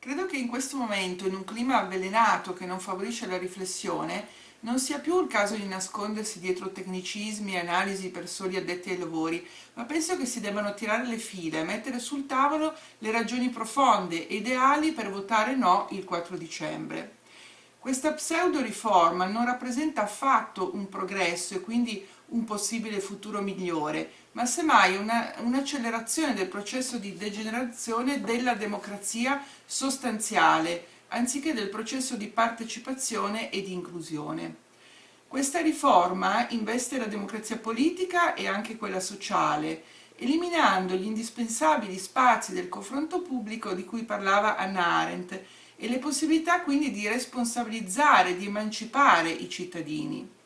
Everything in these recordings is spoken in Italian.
Credo che in questo momento, in un clima avvelenato che non favorisce la riflessione, non sia più il caso di nascondersi dietro tecnicismi e analisi per soli addetti ai lavori, ma penso che si debbano tirare le file e mettere sul tavolo le ragioni profonde e ideali per votare no il 4 dicembre. Questa pseudo-riforma non rappresenta affatto un progresso e quindi un possibile futuro migliore, ma semmai un'accelerazione un del processo di degenerazione della democrazia sostanziale, anziché del processo di partecipazione e di inclusione. Questa riforma investe la democrazia politica e anche quella sociale, eliminando gli indispensabili spazi del confronto pubblico di cui parlava Anna Arendt e le possibilità quindi di responsabilizzare, di emancipare i cittadini.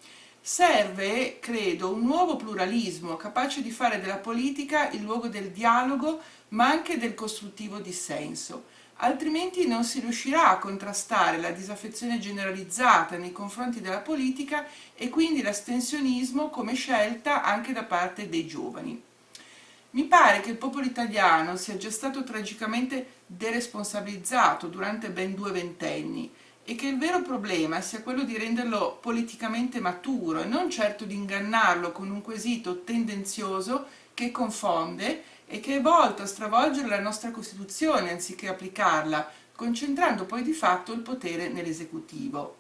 Serve, credo, un nuovo pluralismo capace di fare della politica il luogo del dialogo ma anche del costruttivo dissenso, altrimenti non si riuscirà a contrastare la disaffezione generalizzata nei confronti della politica e quindi l'astensionismo come scelta anche da parte dei giovani. Mi pare che il popolo italiano sia già stato tragicamente deresponsabilizzato durante ben due ventenni e che il vero problema sia quello di renderlo politicamente maturo e non certo di ingannarlo con un quesito tendenzioso che confonde e che è volto a stravolgere la nostra Costituzione anziché applicarla, concentrando poi di fatto il potere nell'esecutivo.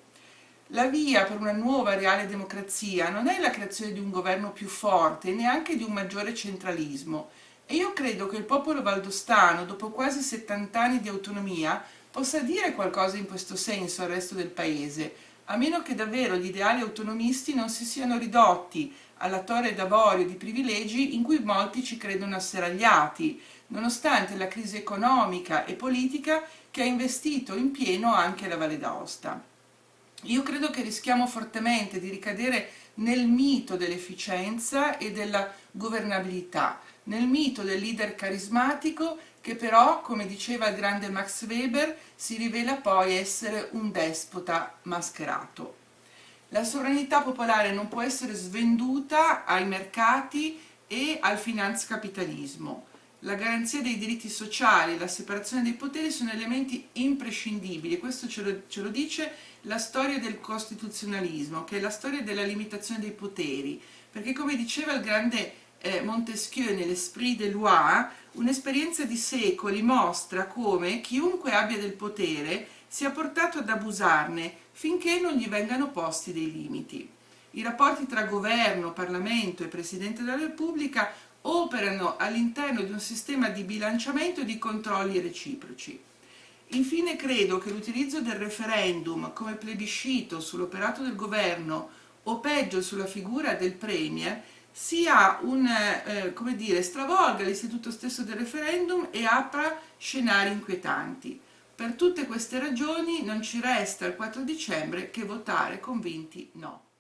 La via per una nuova reale democrazia non è la creazione di un governo più forte e neanche di un maggiore centralismo, e io credo che il popolo valdostano, dopo quasi 70 anni di autonomia, possa dire qualcosa in questo senso al resto del paese, a meno che davvero gli ideali autonomisti non si siano ridotti alla torre d'avorio di privilegi in cui molti ci credono asseragliati, nonostante la crisi economica e politica che ha investito in pieno anche la Valle d'Aosta. Io credo che rischiamo fortemente di ricadere nel mito dell'efficienza e della governabilità, nel mito del leader carismatico che però, come diceva il grande Max Weber, si rivela poi essere un despota mascherato. La sovranità popolare non può essere svenduta ai mercati e al finanzcapitalismo. La garanzia dei diritti sociali e la separazione dei poteri sono elementi imprescindibili, questo ce lo, ce lo dice la storia del costituzionalismo, che è la storia della limitazione dei poteri, perché come diceva il grande eh, Montesquieu nell'Esprit de loi, un'esperienza di secoli mostra come chiunque abbia del potere sia portato ad abusarne finché non gli vengano posti dei limiti. I rapporti tra governo, Parlamento e Presidente della Repubblica operano all'interno di un sistema di bilanciamento e di controlli reciproci. Infine credo che l'utilizzo del referendum come plebiscito sull'operato del governo o peggio sulla figura del Premier sia un, eh, come dire, stravolga l'istituto stesso del referendum e apra scenari inquietanti. Per tutte queste ragioni non ci resta il 4 dicembre che votare convinti no.